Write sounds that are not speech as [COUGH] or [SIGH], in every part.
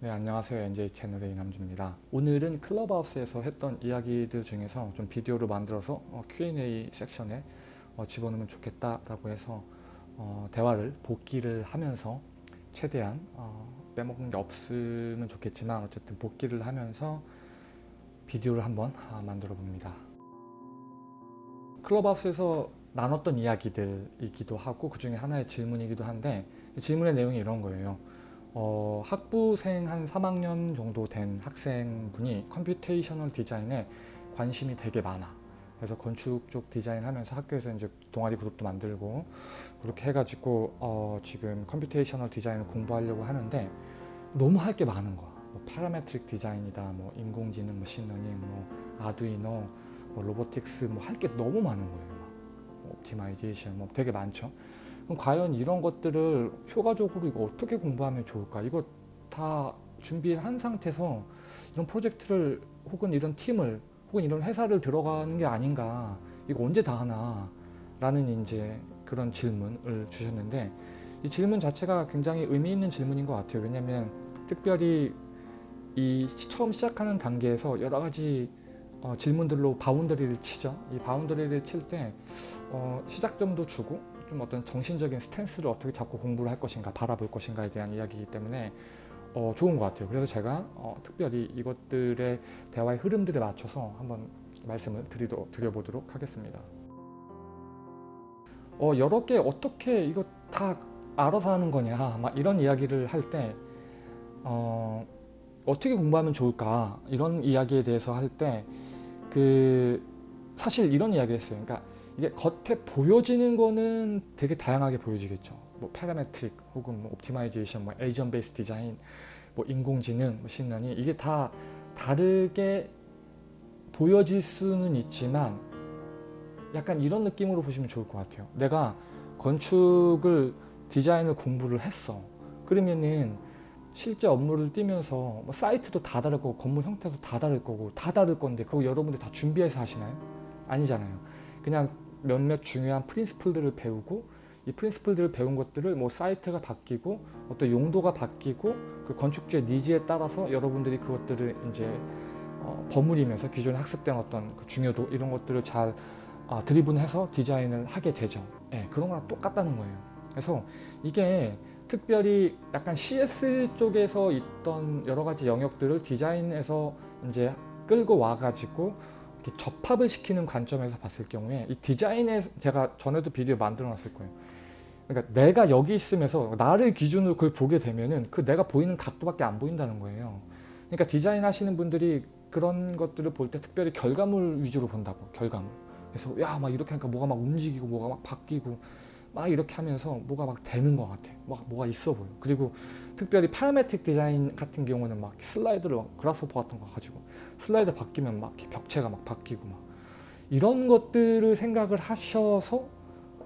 네 안녕하세요. NJ 채널의 이남주입니다. 오늘은 클럽하우스에서 했던 이야기들 중에서 좀 비디오로 만들어서 어, Q&A 섹션에 어, 집어넣으면 좋겠다라고 해서 어, 대화를 복기를 하면서 최대한 어, 빼먹는 게 없으면 좋겠지만 어쨌든 복기를 하면서 비디오를 한번 아, 만들어 봅니다. 클럽하우스에서 나눴던 이야기들이기도 하고 그 중에 하나의 질문이기도 한데 질문의 내용이 이런 거예요 어, 학부생 한 3학년 정도 된 학생분이 computational design에 관심이 되게 많아. 그래서 건축 쪽 디자인 하면서 학교에서 이제 동아리 그룹도 만들고 그렇게 해가지고 어, 지금 computational design을 공부하려고 하는데 너무 할 게 많은 거야. 뭐 parametric design이다, 뭐 인공지능, machine learning, 뭐 Arduino, 뭐 robotics 뭐 할 게 너무 많은 거예요. 뭐 optimization 뭐 되게 많죠. 과연 이런 것들을 효과적으로 이거 어떻게 공부하면 좋을까? 이거 다 준비를 한 상태에서 이런 프로젝트를 혹은 이런 팀을 혹은 이런 회사를 들어가는 게 아닌가? 이거 언제 다 하나? 라는 이제 그런 질문을 주셨는데 이 질문 자체가 굉장히 의미 있는 질문인 것 같아요. 왜냐하면 특별히 이 처음 시작하는 단계에서 여러 가지 어, 질문들로 boundary를 치죠. 이 boundary를 칠때 어, 시작점도 주고 좀 어떤 정신적인 stance를 어떻게 잡고 공부를 할 것인가 바라볼 것인가에 대한 이야기이기 때문에 어, 좋은 것 같아요. 그래서 제가 어, 특별히 이것들의 대화의 흐름들에 맞춰서 한번 말씀을 드리도, 드려보도록 하겠습니다. 어, 여러 개 어떻게 이거 다 알아서 하는 거냐 막 이런 이야기를 할 때 어, 어떻게 공부하면 좋을까 이런 이야기에 대해서 할 때 그 사실 이런 이야기를 했어요. 그러니까 이게 겉에 보여지는 거는 되게 다양하게 보여지겠죠. 뭐 parametric 혹은 뭐 optimization, 뭐 agent based design, 뭐 인공지능, machine learning 이게 다 다르게 보여질 수는 있지만 약간 이런 느낌으로 보시면 좋을 것 같아요. 내가 건축을 디자인을 공부를 했어. 그러면은 실제 업무를 뛰면서 뭐 사이트도 다 다를 거고 건물 형태도 다 다를 거고 다 다를 건데 그거 여러분들 다 준비해서 하시나요? 아니잖아요. 그냥 몇몇 중요한 프린스플들을 배우고 이 프린스플들을 배운 것들을 뭐 사이트가 바뀌고 어떤 용도가 바뀌고 그 건축주의 니즈에 따라서 여러분들이 그것들을 이제 어, 버무리면서 기존에 학습된 어떤 그 중요도 이런 것들을 잘 아, 드리븐해서 디자인을 하게 되죠. 예, 그런 거랑 똑같다는 거예요. 그래서 이게 특별히 약간 CS 쪽에서 있던 여러 가지 영역들을 디자인에서 이제 끌고 와가지고 접합을 시키는 관점에서 봤을 경우에 이 디자인에 제가 전에도 비디오 만들어 놨을 거예요. 그러니까 내가 여기 있으면서 나를 기준으로 그걸 보게 되면은 그 내가 보이는 각도밖에 안 보인다는 거예요. 그러니까 디자인 하시는 분들이 그런 것들을 볼 때 특별히 결과물 위주로 본다고 결과물. 그래서 야 막 이렇게 하니까 뭐가 막 움직이고 뭐가 막 바뀌고 막 이렇게 하면서 뭐가 막 되는 것 같아. 막 뭐가 있어 보여. 그리고 특별히 파라메틱 디자인 같은 경우는 막 슬라이드를 막 그라스오퍼 같은 거 가지고 슬라이드 바뀌면 막 벽체가 막 바뀌고 막 이런 것들을 생각을 하셔서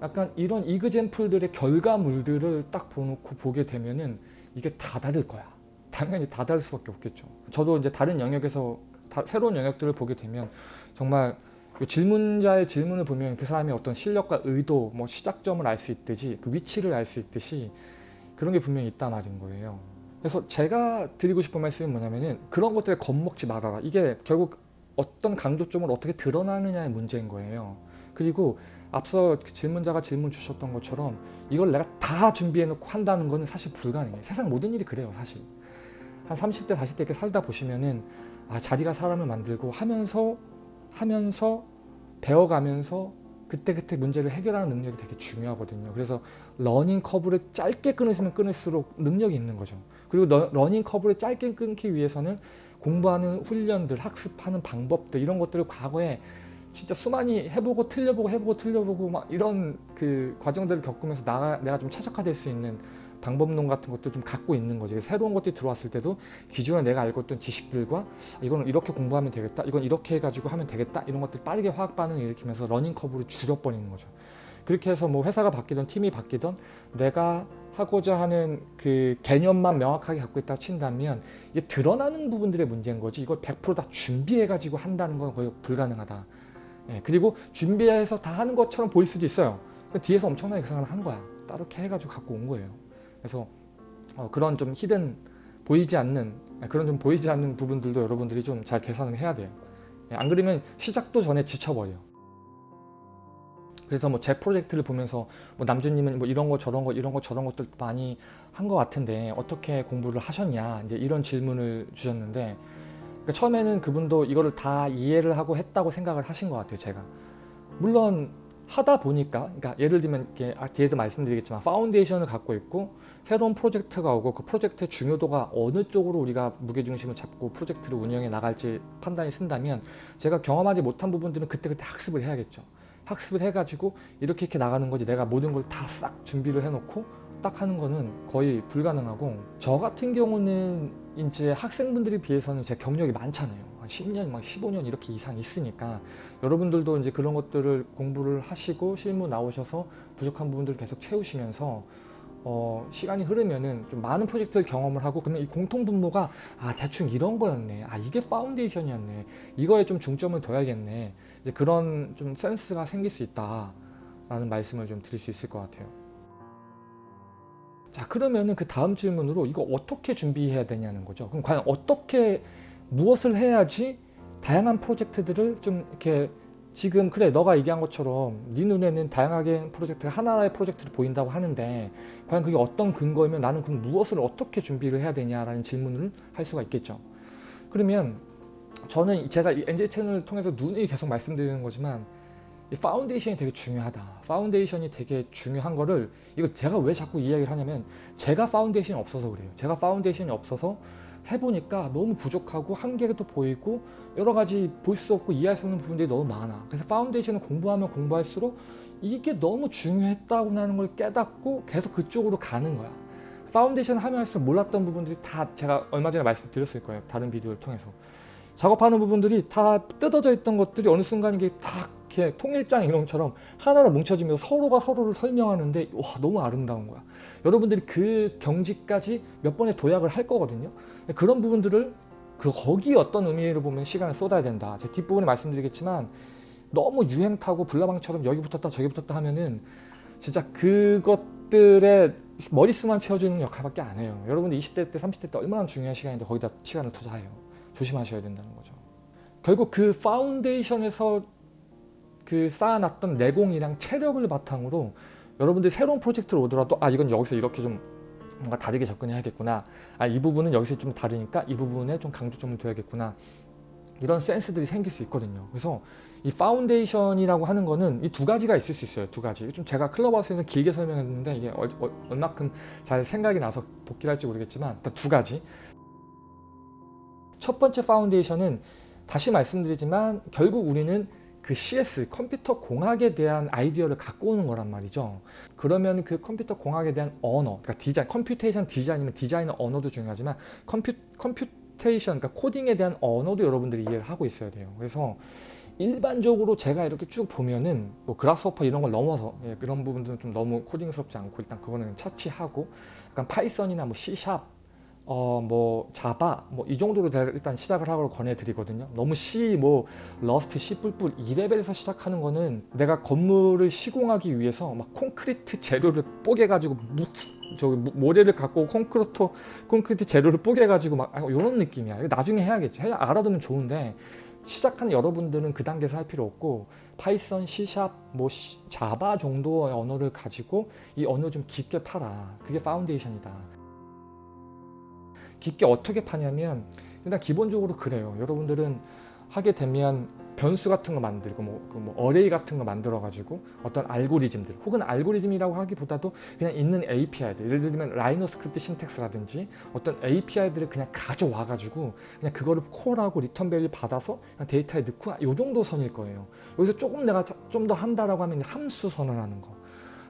약간 이런 이그젠플들의 결과물들을 딱 보놓고 보게 되면은 이게 다 다를 거야. 당연히 다 다를 수밖에 없겠죠. 저도 이제 다른 영역에서 다, 새로운 영역들을 보게 되면 정말 그 질문자의 질문을 보면 그 사람의 어떤 실력과 의도, 뭐 시작점을 알 수 있듯이 그 위치를 알 수 있듯이 그런 게 분명히 있단 말인 거예요. 그래서 제가 드리고 싶은 말씀이 뭐냐면은 그런 것들에 겁먹지 말아라. 이게 결국 어떤 강조점을 어떻게 드러나느냐의 문제인 거예요. 그리고 앞서 그 질문자가 질문 주셨던 것처럼 이걸 내가 다 준비해 놓고 한다는 거는 사실 불가능해요. 세상 모든 일이 그래요 사실. 한 30대 40대 이렇게 살다 보시면은 아 자리가 사람을 만들고 하면서 하면서 배워가면서 그때그때 문제를 해결하는 능력이 되게 중요하거든요. 그래서 learning curve를 짧게 끊으시면 끊을수록 능력이 있는 거죠. 그리고 러, learning curve를 짧게 끊기 위해서는 공부하는 훈련들, 학습하는 방법들 이런 것들을 과거에 진짜 수많이 해보고 틀려보고 해보고 틀려보고 막 이런 그 과정들을 겪으면서 나, 내가 좀 최적화될 수 있는 방법론 같은 것도 좀 갖고 있는 거지. 새로운 것들이 들어왔을 때도 기존에 내가 알고 있던 지식들과 이거는 이렇게 공부하면 되겠다 이건 이렇게 해가지고 하면 되겠다 이런 것들 빠르게 화학 반응을 일으키면서 learning curve를 줄여버리는 거죠. 그렇게 해서 뭐 회사가 바뀌든 팀이 바뀌든 내가 하고자 하는 그 개념만 명확하게 갖고 있다고 친다면 이게 드러나는 부분들의 문제인 거지 이걸 100%다 준비해 가지고 한다는 건 거의 불가능하다 예, 그리고 준비해서 다 하는 것처럼 보일 수도 있어요 뒤에서 엄청나게 그 생각을 한 거야 따로 이렇게 해가지고 갖고 온 거예요 그래서 어, 그런 좀 히든 보이지 않는 그런 좀 보이지 않는 부분들도 여러분들이 좀 잘 계산을 해야 돼요. 예, 안 그러면 시작도 전에 지쳐버려. 그래서 뭐 제 프로젝트를 보면서 뭐 남주님은 뭐 이런 거 저런 거 이런 거 저런 것들 많이 한 것 같은데 어떻게 공부를 하셨냐 이제 이런 질문을 주셨는데 그러니까 처음에는 그분도 이거를 다 이해를 하고 했다고 생각을 하신 것 같아요 제가. 물론 하다 보니까 그러니까 예를 들면 이렇게 아, 뒤에도 말씀드리겠지만 foundation을 갖고 있고 새로운 프로젝트가 오고 그 프로젝트의 중요도가 어느 쪽으로 우리가 무게중심을 잡고 프로젝트를 운영해 나갈지 판단이 선다면 제가 경험하지 못한 부분들은 그때그때 학습을 해야겠죠 학습을 해가지고 이렇게 이렇게 나가는 거지. 내가 모든 걸 다 싹 준비를 해놓고 딱 하는 거는 거의 불가능하고 저 같은 경우는 이제 학생분들에 비해서는 제 경력이 많잖아요. 한 10년 막 15년 이렇게 이상 있으니까 여러분들도 이제 그런 것들을 공부를 하시고 실무 나오셔서 부족한 부분들을 계속 채우시면서 어, 시간이 흐르면은 좀 많은 프로젝트를 경험을 하고 그러면 이 공통 분모가 아 대충 이런 거였네. 아 이게 파운데이션이었네. 이거에 좀 중점을 둬야겠네. 이제 그런 좀 센스가 생길 수 있다 라는 말씀을 좀 드릴 수 있을 것 같아요. 자 그러면은 그 다음 질문으로 이거 어떻게 준비해야 되냐는 거죠. 그럼 과연 어떻게 무엇을 해야지 다양한 프로젝트들을 좀 이렇게 지금 그래 너가 얘기한 것처럼 네 눈에는 다양하게 프로젝트가 하나의 프로젝트로 보인다고 하는데 과연 그게 어떤 근거이면 나는 그럼 무엇을 어떻게 준비를 해야 되냐라는 질문을 할 수가 있겠죠. 그러면 저는 제가 이 NJ 채널을 통해서 누누이 계속 말씀드리는 거지만 이 foundation이 되게 중요하다. foundation이 되게 중요한 거를 이거 제가 왜 자꾸 이야기를 하냐면 제가 foundation이 없어서 그래요. 제가 foundation이 없어서 해보니까 너무 부족하고 한계도 보이고 여러 가지 볼 수 없고 이해할 수 없는 부분들이 너무 많아. 그래서 foundation을 공부하면 공부할수록 이게 너무 중요했다고 하는 걸 깨닫고 계속 그쪽으로 가는 거야. 파운데이션 하면 할수록 몰랐던 부분들이 다 제가 얼마 전에 말씀드렸을 거예요. 다른 비디오를 통해서. 작업하는 부분들이 다 뜯어져 있던 것들이 어느 순간 이게 다 이렇게 통일장 이런 것처럼 하나로 뭉쳐지면서 서로가 서로를 설명하는데 와 너무 아름다운 거야. 여러분들이 그 경지까지 몇 번의 도약을 할 거거든요. 그런 부분들을 그 거기 어떤 의미를 보면 시간을 쏟아야 된다. 제 뒷부분에 말씀드리겠지만 너무 유행 타고 불나방처럼 여기 붙었다 저기 붙었다 하면은 진짜 그것들의 머릿수만 채워주는 역할밖에 안 해요. 여러분들 20대 때 30대 때 얼마나 중요한 시간인데 거기다 시간을 투자해요. 조심하셔야 된다는 거죠. 결국 그 foundation에서 그 쌓아놨던 내공이랑 체력을 바탕으로 여러분들이 새로운 프로젝트를 오더라도 아 이건 여기서 이렇게 좀 뭔가 다르게 접근해야겠구나. 아 이 부분은 여기서 좀 다르니까 이 부분에 좀 강조점을 둬야겠구나. 이런 센스들이 생길 수 있거든요. 그래서 이 foundation이라고 하는 거는 이 두 가지가 있을 수 있어요 두 가지. 좀 제가 Clubhouse에서 길게 설명했는데 이게 어, 어, 얼마큼 잘 생각이 나서 복기를 할지 모르겠지만 일단 두 가지. 첫 번째 foundation은 다시 말씀드리지만 결국 우리는 그 CS 컴퓨터 공학에 대한 아이디어를 갖고 오는 거란 말이죠. 그러면 그 컴퓨터 공학에 대한 언어 그러니까 디자인 computation design이면 디자인은 언어도 중요하지만 compu, computation 그러니까 코딩에 대한 언어도 여러분들이 이해를 하고 있어야 돼요. 그래서 일반적으로 제가 이렇게 쭉 보면은 뭐 Grasshopper 이런 걸 넘어서 예, 그런 부분들은 좀 너무 코딩스럽지 않고 일단 그거는 차치하고 약간 파이썬이나 뭐 C샵 어 뭐 Java 뭐 이 정도로 일단 시작을 하고 권해드리거든요. 너무 C 뭐 러스트 C 뿔뿔 이 레벨에서 시작하는 거는 내가 건물을 시공하기 위해서 막 콘크리트 재료를 뽀개 가지고 저기 모래를 갖고 콘크리트 콘크리트 재료를 뽀개 가지고 막 이런 느낌이야. 나중에 해야겠죠 해, 알아두면 좋은데 시작하는 여러분들은 그 단계에서 할 필요 없고 파이썬, C샵, 뭐 Java 정도의 언어를 가지고 이 언어 좀 깊게 파라. 그게 foundation이다 깊게 어떻게 파냐면 일단 기본적으로 그래요. 여러분들은 하게 되면 변수 같은 거 만들고 뭐, 그뭐 array 같은 거 만들어 가지고 어떤 알고리즘들 혹은 알고리즘이라고 하기보다도 그냥 있는 API들 예를 들면 RhinoScript syntax라든지 어떤 API들을 그냥 가져와 가지고 그냥 그거를 call하고 return value 받아서 데이터에 넣고 요 정도 선일 거예요 여기서 조금 내가 좀 더 한다라고 하면 함수 선언하는 거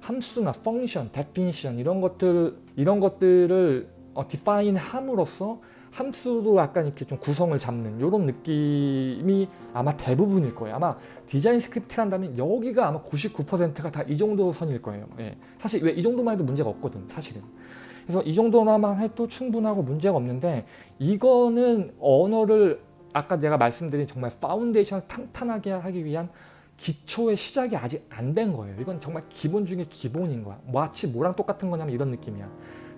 함수나 function, definition 이런 것들 이런 것들을 어, define 함으로써 함수도 약간 이렇게 좀 구성을 잡는 이런 느낌이 아마 대부분일 거예요. 아마 design script 한다면 여기가 아마 99%가 다 이 정도 선일 거예요. 예. 사실 왜 이 정도만 해도 문제가 없거든 사실은. 그래서 이 정도만 해도 충분하고 문제가 없는데 이거는 언어를 아까 내가 말씀드린 정말 foundation을 탄탄하게 하기 위한 기초의 시작이 아직 안 된 거예요. 이건 정말 기본 중에 기본인 거야. 마치 뭐랑 똑같은 거냐면 이런 느낌이야.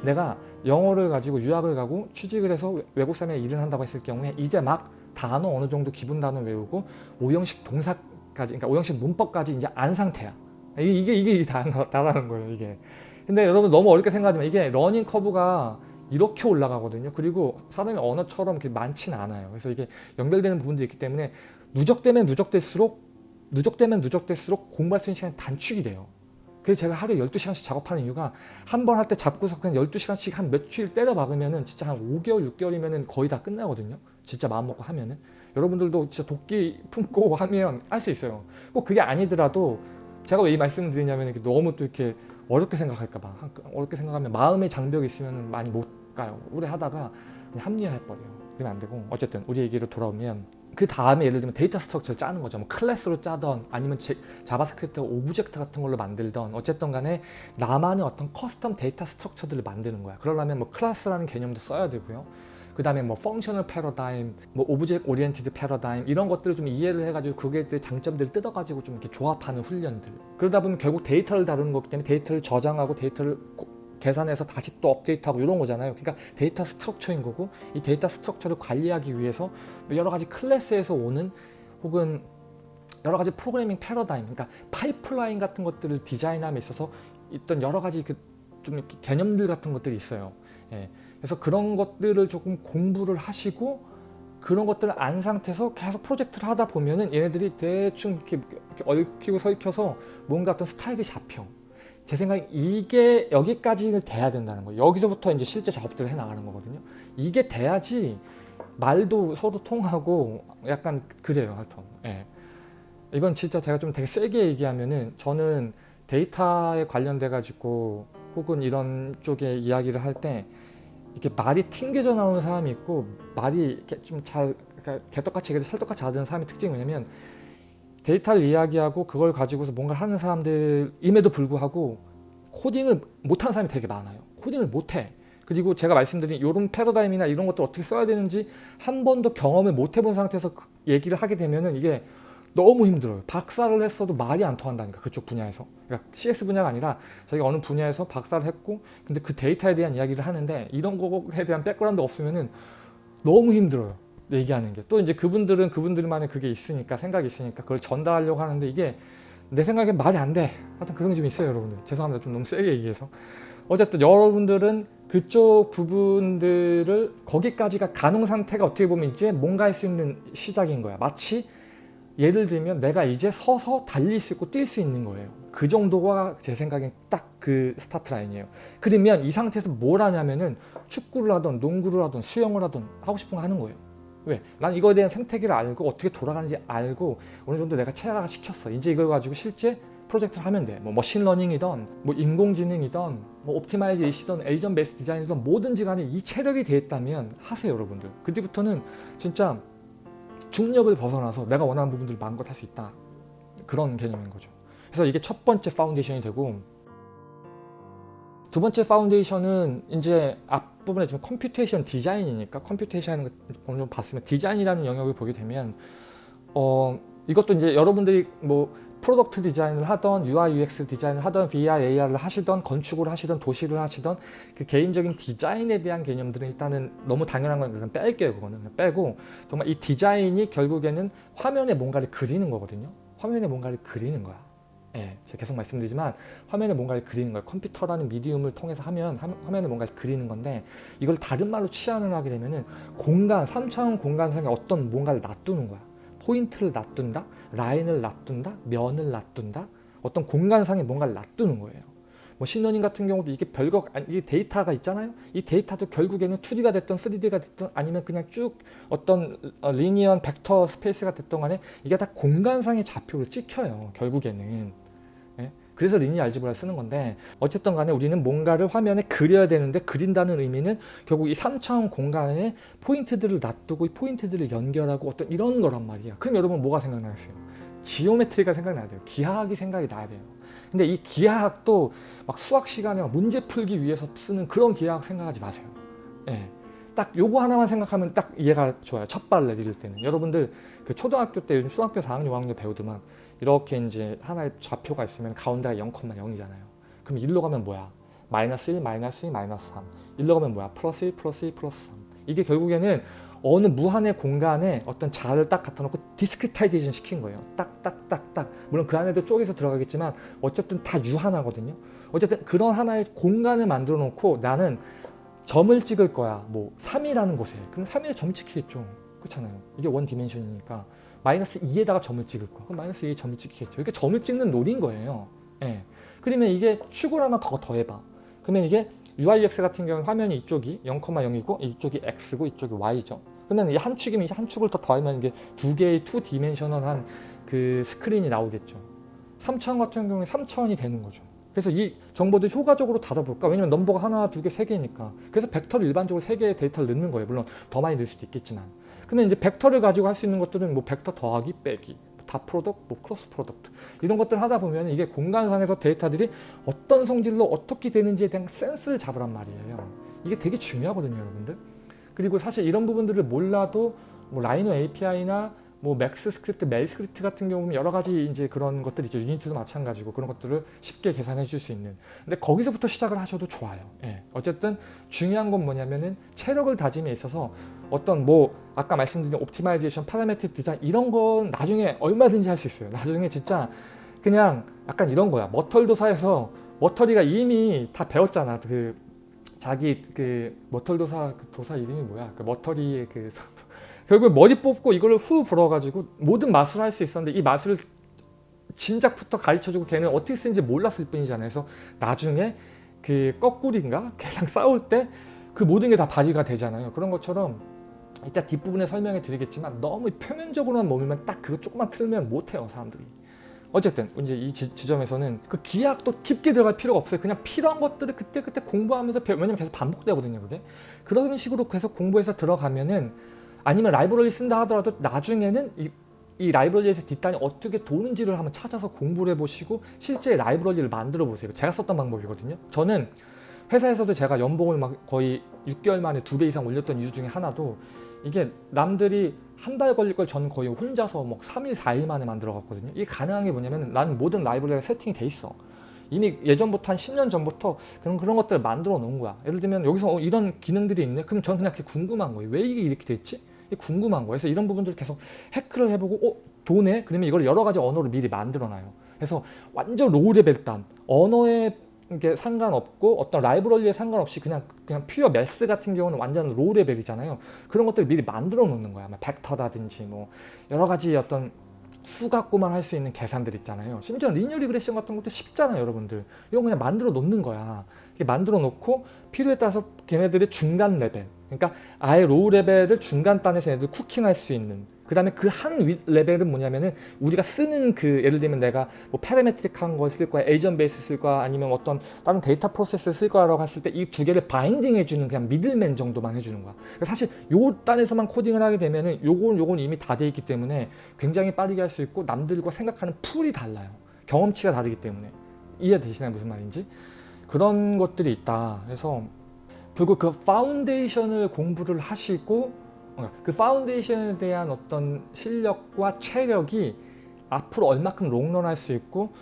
내가 영어를 가지고 유학을 가고 취직을 해서 외- 외국 사람에 일을 한다고 했을 경우에 이제 막 단어 어느 정도 기본 단어 외우고 오형식 동사까지 그러니까 오형식 문법까지 이제 안 상태야. 이게 이게 다라는 거예요 이게. 근데 여러분 너무 어렵게 생각하지만 이게 learning curve가 이렇게 올라가거든요. 그리고 사람의 언어처럼 그렇게 많지는 않아요. 그래서 이게 연결되는 부분도 있기 때문에 누적되면 누적될수록 누적되면 누적될수록 공부할 수 있는 시간이 단축이 돼요. 그래서 제가 하루에 12시간씩 작업하는 이유가 한 번 할 때 잡고서 그냥 12시간씩 한 며칠 때려 박으면은 진짜 한 5개월, 6개월이면은 거의 다 끝나거든요. 진짜 마음 먹고 하면은. 여러분들도 진짜 독기 [LAUGHS] 품고 하면 할 수 있어요. 꼭 그게 아니더라도 제가 왜 이 말씀을 드리냐면 이렇게 너무 또 이렇게 어렵게 생각할까봐 어렵게 생각하면 마음의 장벽이 있으면 많이 못 가요. 오래 하다가 그냥 합리화해버려요. 그러면 안 되고 어쨌든 우리 얘기로 돌아오면 그 다음에 예를 들면 data structure를 짜는 거죠. 뭐 클래스로 짜던 아니면 제, JavaScript object 같은 걸로 만들던 어쨌든 간에 나만의 어떤 custom data structure들을 만드는 거야. 그러려면 뭐 클래스라는 개념도 써야 되고요. 그 다음에 뭐 functional paradigm, 뭐 object oriented paradigm 이런 것들을 좀 이해를 해가지고 그게 대 장점들을 뜯어가지고 좀 이렇게 조합하는 훈련들. 그러다 보면 결국 데이터를 다루는 거기 때문에 데이터를 저장하고 데이터를 고- 계산해서 다시 또 업데이트하고 이런 거잖아요. 그러니까 data structure인 거고 이 data structure를 관리하기 위해서 여러 가지 클래스에서 오는 혹은 여러 가지 프로그래밍 패러다임, 그러니까 파이프라인 같은 것들을 디자인함에 있어서 있던 여러 가지 그 좀 이렇게 개념들 같은 것들이 있어요. 예. 그래서 그런 것들을 조금 공부를 하시고 그런 것들을 안 상태에서 계속 프로젝트를 하다 보면은 얘네들이 대충 이렇게 얽히고 설켜서 뭔가 어떤 스타일이 잡혀. 제 생각에 이게 여기까지는 돼야 된다는 거예요. 여기서부터 이제 실제 작업들을 해 나가는 거거든요. 이게 돼야지 말도 서로 통하고 약간 그래요, 하여튼. 예. 이건 진짜 제가 좀 되게 세게 얘기하면은 저는 데이터에 관련돼 가지고 혹은 이런 쪽에 이야기를 할 때 이렇게 말이 튕겨져 나오는 사람이 있고 말이 좀잘 그러니까 개떡같이 찰떡같이 하는 사람의 특징이 뭐냐면 데이터를 이야기하고 그걸 가지고서 뭔가를 하는 사람들임에도 불구하고 코딩을 못하는 사람이 되게 많아요. 코딩을 못해. 그리고 제가 말씀드린 이런 패러다임이나 이런 것들 어떻게 써야 되는지 한 번도 경험을 못 해본 상태에서 그 얘기를 하게 되면은 이게 너무 힘들어요. 박사를 했어도 말이 안 통한다니까 그쪽 분야에서. 그러니까 CS 분야가 아니라 자기가 어느 분야에서 박사를 했고 근데 그 데이터에 대한 이야기를 하는데 이런 거에 대한 background 없으면 은 너무 힘들어요. 얘기하는 게. 또 이제 그분들은 그분들만의 그게 있으니까 생각이 있으니까 그걸 전달하려고 하는데 이게 내 생각엔 말이 안 돼. 하여튼 그런 게 좀 있어요, 여러분들. 죄송합니다. 좀 너무 세게 얘기해서. 어쨌든 여러분들은 그쪽 부분들을 거기까지가 가능 상태가 어떻게 보면 이제 뭔가 할 수 있는 시작인 거야. 마치 예를 들면 내가 이제 서서 달릴 수 있고 뛸 수 있는 거예요. 그 정도가 제 생각엔 딱 그 스타트 라인이에요. 그러면 이 상태에서 뭘 하냐면은 축구를 하던 농구를 하던 수영을 하던 하고 싶은 거 하는 거예요. 왜? 난 이거에 대한 생태계를 알고 어떻게 돌아가는지 알고 어느 정도 내가 체화가 시켰어. 이제 이걸 가지고 실제 프로젝트를 하면 돼. 뭐 machine learning이던 뭐 인공지능이던 뭐 optimization이던 agent based design이던 뭐든지 간에 이 체력이 돼 있다면 하세요 여러분들. 그때부터는 진짜 중력을 벗어나서 내가 원하는 부분들을 마음껏 할 수 있다. 그런 개념인 거죠. 그래서 이게 첫 번째 foundation이 되고 두 번째 foundation은 이제 앞부분에 지금 computation design이니까 computation 하는 거 어느 정도 봤으면 디자인이라는 영역을 보게 되면 어 이것도 이제 여러분들이 뭐 product design을 하던 UI UX design을 하던 VR AR을 하시던 건축을 하시던 도시를 하시던 그 개인적인 디자인에 대한 개념들은 일단은 너무 당연한 건 일단 뺄게요 그거는. 그냥 빼고 정말 이 디자인이 결국에는 화면에 뭔가를 그리는 거거든요. 화면에 뭔가를 그리는 거야 예, 제가 계속 말씀드리지만 화면에 뭔가를 그리는 거예요. 컴퓨터라는 medium을 통해서 하면 화- 화면에 뭔가를 그리는 건데 이걸 다른 말로 치환을 하게 되면은 공간, 3차원 공간상에 어떤 뭔가를 놔두는 거야. 포인트를 놔둔다, 라인을 놔둔다, 면을 놔둔다, 어떤 공간상에 뭔가를 놔두는 거예요. machine learning 같은 경우도 이게 별거 아니 이게 데이터가 있잖아요. 이 데이터도 결국에는 2D가 됐던 3D가 됐던 아니면 그냥 쭉 어떤 어, linear vector space가 됐던 간에 이게 다 공간상의 좌표를 찍혀요. 결국에는. 예? 그래서 linear algebra를 쓰는 건데 어쨌든 간에 우리는 뭔가를 화면에 그려야 되는데 그린다는 의미는 결국 이 3차원 공간에 포인트들을 놔두고 이 포인트들을 연결하고 어떤 이런 거란 말이야. 그럼 여러분 뭐가 생각나겠어요? geometry가 생각나야 돼요. 기하학이 생각이 나야 돼요. 근데 이 기하학도 막 수학 시간에 막 문제 풀기 위해서 쓰는 그런 기하학 생각하지 마세요. 예. 딱 요거 하나만 생각하면 딱 이해가 좋아요. 첫발 내디딜 때는. 여러분들 그 초등학교 때 요즘 중학교 4학년, 5학년 배우더만 이렇게 이제 하나의 좌표가 있으면 가운데가 0,0이잖아요. 그럼 일로 가면 뭐야? 마이너스 1, 마이너스 2, 마이너스 3 일로 가면 뭐야? 플러스 1, 플러스 2, 플러스 3 이게 결국에는 어느 무한의 공간에 어떤 자를 딱 갖다 놓고 discretization 시킨 거예요. 딱, 딱, 딱, 딱. 물론 그 안에도 쪼개서 들어가겠지만 어쨌든 단위 하나거든요. 어쨌든 그런 하나의 공간을 만들어 놓고 나는 점을 찍을 거야. 뭐 3이라는 곳에. 그럼 3에 점 찍히겠죠. 그렇잖아요. 이게 one dimension이니까 마이너스 2에다가 점을 찍을 거야. 그럼 마이너스 2에 점을 찍히겠죠. 이게 점을 찍는 놀인 거예요. 예. 그러면 이게 축을 하나 더 더해봐. 그러면 이게 UIX 같은 경우는 화면이 이쪽이 0,0이고 이쪽이 X고 이쪽이 Y죠. 그러면 이 한 축이면 이한 축을 더 더하면 이게 두 개의 two dimensional한 그 스크린이 나오겠죠. 3차원 같은 경우에 3차원이 되는 거죠. 그래서 이 정보들 효과적으로 다뤄볼까? 왜냐면 넘버가 하나, 두 개, 세 개니까. 그래서 벡터를 일반적으로 세 개의 데이터를 넣는 거예요. 물론 더 많이 넣을 수도 있겠지만. 근데 이제 벡터를 가지고 할 수 있는 것들은 뭐 벡터 더하기, 빼기, dot product, 뭐 cross product 이런 것들 하다 보면 이게 공간상에서 데이터들이 어떤 성질로 어떻게 되는지에 대한 센스를 잡으란 말이에요. 이게 되게 중요하거든요, 여러분들. 그리고 사실 이런 부분들을 몰라도 뭐 라이노 API나 뭐 Max script, MEL script 같은 경우는 여러 가지 이제 그런 것들이 있죠. 유니티도 마찬가지고 그런 것들을 쉽게 계산해 줄 수 있는. 근데 거기서부터 시작을 하셔도 좋아요. 예. 어쨌든 중요한 건 뭐냐면은 체력을 다짐에 있어서 어떤 뭐 아까 말씀드린 optimization, parametric design 이런 건 나중에 얼마든지 할 수 있어요. 나중에 진짜 그냥 약간 이런 거야. 머털도사에서 머털이가 이미 다 배웠잖아. 그 자기 그 머털도사 그 도사 이름이 뭐야? 그 머터리의 그 [LAUGHS] 결국 머리 뽑고 이걸 후 불어가지고 모든 마술을 할 수 있었는데 이 마술을 진작부터 가르쳐주고 걔는 어떻게 쓰는지 몰랐을 뿐이잖아요. 그래서 나중에 그 거꾸리인가? 걔랑 싸울 때 그 모든 게 다 발휘가 되잖아요. 그런 것처럼 이따 뒷부분에 설명해 드리겠지만 너무 표면적으로만 머물면 딱 그거 조금만 틀면 못해요 사람들이. 어쨌든 이제 이 지, 점에서는 그 기하학도 깊게 들어갈 필요가 없어요. 그냥 필요한 것들을 그때그때 공부하면서 배워. 왜냐면 계속 반복되거든요. 그게. 그런 식으로 계속 공부해서 들어가면은 아니면 라이브러리 쓴다 하더라도 나중에는 이, 이 라이브러리에서 뒷단이 어떻게 도는지를 한번 찾아서 공부를 해보시고 실제 라이브러리를 만들어 보세요. 제가 썼던 방법이거든요. 저는 회사에서도 제가 연봉을 막 거의 6개월 만에 두 배 이상 올렸던 이유 중에 하나도 이게 남들이 한 달 걸릴 걸 저는 거의 혼자서 뭐 3일, 4일 만에 만들어 갔거든요. 이게 가능한 게 뭐냐면 나는 모든 라이브러리가 세팅이 돼 있어. 이미 예전부터 한 10년 전부터 그런 그런 것들을 만들어 놓은 거야. 예를 들면 여기서 어, 이런 기능들이 있네. 그럼 저는 그냥 그게 궁금한 거예요. 왜 이게 이렇게 됐지? 궁금한 거예요. 그래서 이런 부분들을 계속 hack을 해보고 어? 되네? 그러면 이걸 여러 가지 언어로 미리 만들어 놔요. 그래서 완전 low level 단 언어에 이게 상관없고 어떤 라이브러리에 상관없이 그냥 그냥 pure math 같은 경우는 완전 low level이잖아요. 그런 것들을 미리 만들어 놓는 거야. 뭐 벡터라든지 뭐 여러 가지 어떤 수 갖고만 할 수 있는 계산들 있잖아요. 심지어 linear regression 같은 것도 쉽잖아요, 여러분들. 이건 그냥 만들어 놓는 거야. 만들어 놓고 필요에 따라서 걔네들의 중간 레벨. 그러니까 아예 low level을 중간 단에서 얘네들 cooking할 수 있는 그 다음에 그 한 레벨은 뭐냐면은 우리가 쓰는 그 예를 들면 내가 뭐 parametric한 걸 쓸 거야 agent base 쓸 거야 아니면 어떤 다른 data process를 쓸 거라고 했을 때 이 두 개를 binding 해주는 그냥 middleman 정도만 해주는 거야. 그러니까 사실 요 단에서만 코딩을 하게 되면은 요건 요건 이미 다 돼 있기 때문에 굉장히 빠르게 할 수 있고 남들과 생각하는 pool이 달라요. 경험치가 다르기 때문에. 이해되시나요? 무슨 말인지? 그런 것들이 있다. 그래서 결국 그 foundation을 공부를 하시고 그 foundation에 대한 어떤 실력과 체력이 앞으로 얼마큼 롱런할 수 있고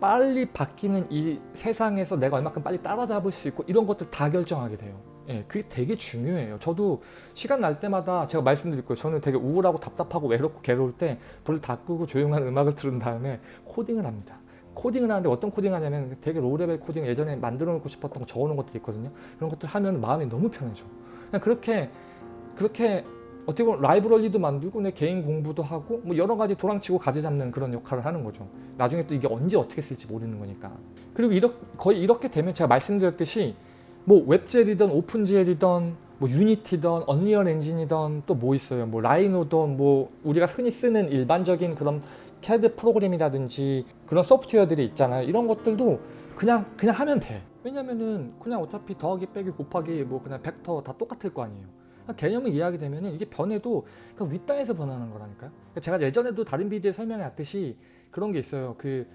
빨리 바뀌는 이 세상에서 내가 얼마큼 빨리 따라잡을 수 있고 이런 것들 다 결정하게 돼요. 예, 그게 되게 중요해요. 저도 시간 날 때마다 제가 말씀드릴 거예요. 저는 되게 우울하고 답답하고 외롭고 괴로울 때 불을 다 끄고 조용한 음악을 틀은 다음에 코딩을 합니다. 코딩을 하는데 어떤 코딩 하냐면 되게 low level 코딩 예전에 만들어 놓고 싶었던 거 적어 놓은 것들이 있거든요. 그런 것들 하면 마음이 너무 편해져. 그냥 그렇게 그렇게 어떻게 보면 라이브러리도 만들고 내 개인 공부도 하고 뭐 여러 가지 도랑치고 가재 잡는 그런 역할을 하는 거죠. 나중에 또 이게 언제 어떻게 쓸지 모르는 거니까. 그리고 이렇게, 거의 이렇게 되면 제가 말씀드렸듯이 뭐 웹젤이든 오픈젤이든 뭐 유니티든 언리얼 엔진이든 또 뭐 있어요. 뭐 라이노든 뭐 우리가 흔히 쓰는 일반적인 그런 CAD 프로그램이라든지 그런 소프트웨어들이 있잖아요. 이런 것들도 그냥 그냥 하면 돼. 왜냐면은 그냥 어차피 더하기 빼기 곱하기 뭐 그냥 벡터 다 똑같을 거 아니에요. 개념을 이해하게 되면 이게 변해도 그 윗단에서 변하는 거라니까요. 그러니까 제가 예전에도 다른 비디오에 설명해 왔듯이 그런 게 있어요. 그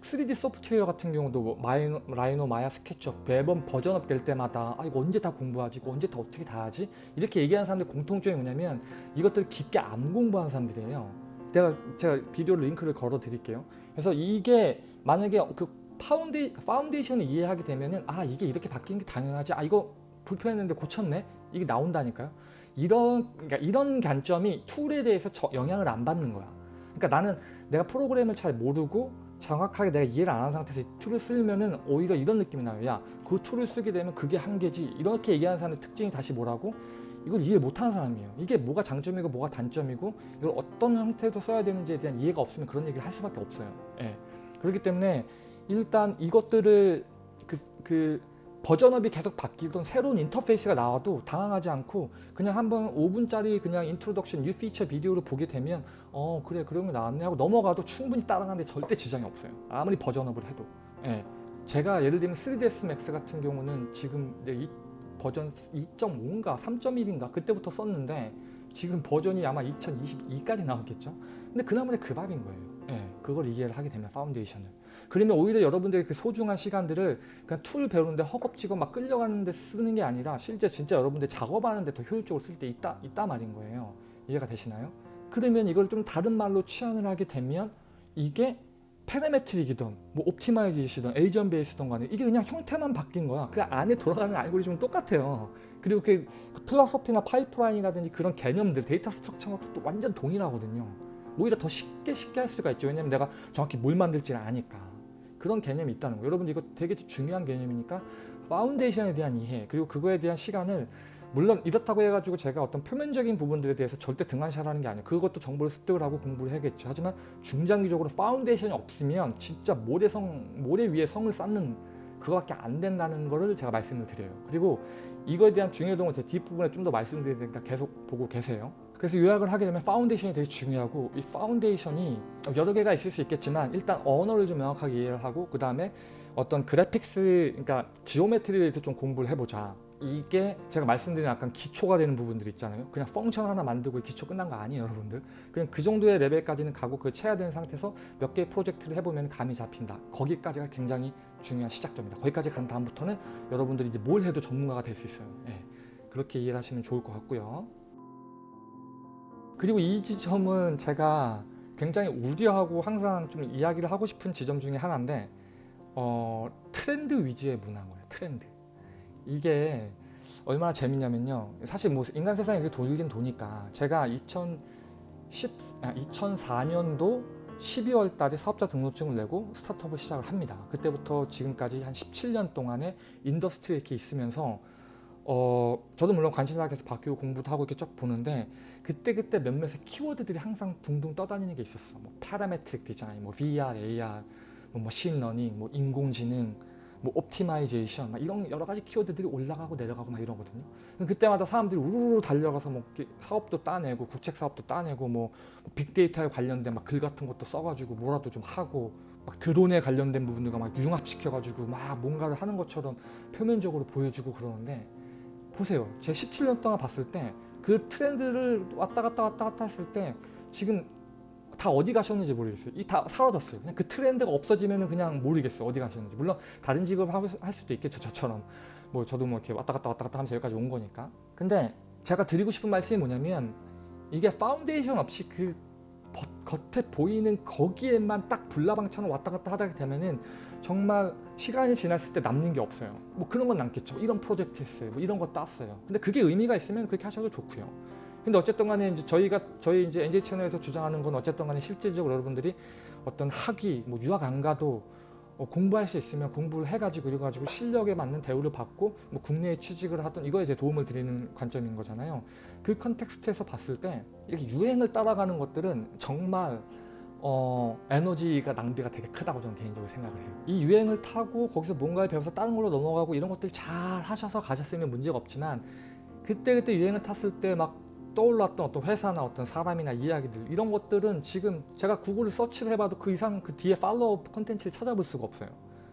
3D 소프트웨어 같은 경우도 뭐 마이노, 라이노, 마야, 스케치업 매번 버전업 될 때마다 아 이거 언제 다 공부하지? 이거 언제 다 어떻게 다 하지? 이렇게 얘기하는 사람들 공통점이 뭐냐면 이것들 깊게 안 공부한 사람들이에요. 내가 제가 비디오 링크를 걸어 드릴게요. 그래서 이게 만약에 그 founda-, foundation을 이해하게 되면은 아 이게 이렇게 바뀌는 게 당연하지 아 이거 불편했는데 고쳤네? 이게 나온다니까요. 이런 그러니까 이런 관점이 tool에 대해서 저- 영향을 안 받는 거야. 그러니까 나는 내가 프로그램을 잘 모르고 정확하게 내가 이해를 안 한 상태에서 이 tool을 쓰면은 오히려 이런 느낌이 나요. 야 그 tool을 쓰게 되면 그게 한계지. 이렇게 얘기하는 사람의 특징이 다시 뭐라고? 이걸 이해 못하는 사람이에요. 이게 뭐가 장점이고 뭐가 단점이고 이걸 어떤 형태로 써야 되는지에 대한 이해가 없으면 그런 얘기를 할 수밖에 없어요. 예. 그렇기 때문에 일단 이것들을 그, 그 버전업이 계속 바뀌던 새로운 인터페이스가 나와도 당황하지 않고 그냥 한번 5분짜리 그냥 introduction new feature video를 보게 되면 어 그래 그런 게 나왔네 하고 넘어가도 충분히 따라가는데 절대 지장이 없어요. 아무리 버전업을 해도. 예. 제가 예를 들면 3ds max 같은 경우는 지금 내가 버전 2.5인가 3.1인가 그때부터 썼는데 지금 버전이 아마 2022까지 나왔겠죠? 근데 그 나물에 그 밥인 거예요. 예, 그걸 이해를 하게 되면 foundation을 그러면 오히려 여러분들의 그 소중한 시간들을 그냥 tool 배우는데 허겁지겁 막 끌려가는데 쓰는 게 아니라 실제 진짜 여러분들 작업하는데 더 효율적으로 쓸 수 있다, 있다 말인 거예요. 이해가 되시나요? 그러면 이걸 좀 다른 말로 치환을 하게 되면 이게 parametric이든 뭐 optimization이든 agent base든 간에 이게 그냥 형태만 바뀐 거야. 그 안에 돌아가는 알고리즘은 똑같아요. 그리고 그, 그 philosophy나 파이프라인이라든지 그런 개념들 data structure가 또 완전 동일하거든요. 오히려 더 쉽게 쉽게 할 수가 있죠. 왜냐면 내가 정확히 뭘 만들지를 아니까 그런 개념이 있다는 거예요. 여러분 이거 되게 중요한 개념이니까 foundation에 대한 이해 그리고 그거에 대한 시간을 물론 이렇다고 해가지고 제가 어떤 표면적인 부분들에 대해서 절대 등한시하라는 게 아니에요. 그것도 정보를 습득을 하고 공부를 해야겠죠. 하지만 중장기적으로 foundation이 없으면 진짜 모래성, 모래 위에 성을 쌓는 그거밖에 안 된다는 거를 제가 말씀을 드려요. 그리고 이거에 대한 중요도는 제 뒷부분에 좀 더 말씀드리니까 계속 보고 계세요 그래서 요약을 하게 되면 foundation이 되게 중요하고 이 foundation이 여러 개가 있을 수 있겠지만 일단 언어를 좀 명확하게 이해를 하고 그 다음에 어떤 그래픽스 그러니까 지오메트리에 대해서 좀 공부를 해보자. 이게 제가 말씀드린 약간 기초가 되는 부분들 있잖아요. 그냥 펑션 하나 만들고 기초 끝난 거 아니에요 여러분들. 그냥 그 정도의 레벨까지는 가고 그걸 채야 되는 상태에서 몇 개의 프로젝트를 해보면 감이 잡힌다. 거기까지가 굉장히 중요한 시작점이다. 거기까지 간 다음부터는 여러분들이 이제 뭘 해도 전문가가 될 수 있어요. 예, 그렇게 이해를 하시면 좋을 것 같고요 그리고 이 지점은 제가 굉장히 우려하고 항상 좀 이야기를 하고 싶은 지점 중에 하나인데 어, 트렌드 위주의 문화인 거예요 트렌드. 이게 얼마나 재밌냐면요. 사실 뭐 인간 세상에 이렇게 돌긴 도니까 제가 2010, 아, 2004년도 12월 달에 사업자 등록증을 내고 스타트업을 시작을 합니다. 그때부터 지금까지 한 17년 동안의 industry에 이렇게 있으면서 어 저도 물론 관심사가 계속 바뀌고 공부도 하고 이렇게 쭉 보는데 그때그때 몇몇의 키워드들이 항상 둥둥 떠다니는 게 있었어. 뭐 parametric design, 뭐 VR, AR, 뭐 machine learning, 뭐 인공지능, 뭐 optimization 막 이런 여러 가지 키워드들이 올라가고 내려가고 막 이러거든요. 그때마다 사람들이 우르르 달려가서 뭐 사업도 따내고 국책 사업도 따내고 뭐 빅데이터에 관련된 막 글 같은 것도 써가지고 뭐라도 좀 하고 막 드론에 관련된 부분들과 막 융합시켜가지고 막 뭔가를 하는 것처럼 표면적으로 보여주고 그러는데 보세요. 제가 17년 동안 봤을 때 그 트렌드를 왔다 갔다 왔다 갔다 했을 때 지금 다 어디 가셨는지 모르겠어요. 이 다 사라졌어요. 그냥 그 트렌드가 없어지면 그냥 모르겠어요. 어디 가셨는지. 물론 다른 직업을 하- 할 수도 있겠죠. 저처럼. 뭐 저도 뭐 이렇게 왔다 갔다 왔다 갔다 하면서 여기까지 온 거니까. 근데 제가 드리고 싶은 말씀이 뭐냐면 이게 파운데이션 없이 그 겉- 겉에 보이는 거기에만 딱 불나방처럼 왔다 갔다 하다 되면은 정말 시간이 지났을 때 남는 게 없어요. 뭐 그런 건 남겠죠. 이런 프로젝트 했어요. 뭐 이런 거 땄어요. 근데 그게 의미가 있으면 그렇게 하셔도 좋고요. 근데 어쨌든 간에 이제 저희가 저희 이제 NJ 채널에서 주장하는 건 어쨌든 간에 실질적으로 여러분들이 어떤 학위, 뭐 유학 안 가도 어, 공부할 수 있으면 공부를 해가지고 이래가지고 실력에 맞는 대우를 받고 뭐 국내에 취직을 하든 이거에 이제 도움을 드리는 관점인 거잖아요. 그 컨텍스트에서 봤을 때 이렇게 유행을 따라가는 것들은 정말 어, 에너지가 낭비가 되게 크다고 저는 개인적으로 생각을 해요. 이 유행을 타고 거기서 뭔가를 배워서 다른 걸로 넘어가고 이런 것들 잘 하셔서 가셨으면 문제가 없지만 그때 그때 유행을 탔을 때 막 떠올랐던 어떤 회사나 어떤 사람이나 이야기들 이런 것들은 지금 제가 구글을 서치를 해봐도 그 이상 그 뒤에 follow 컨텐츠를 찾아볼 수가 없어요.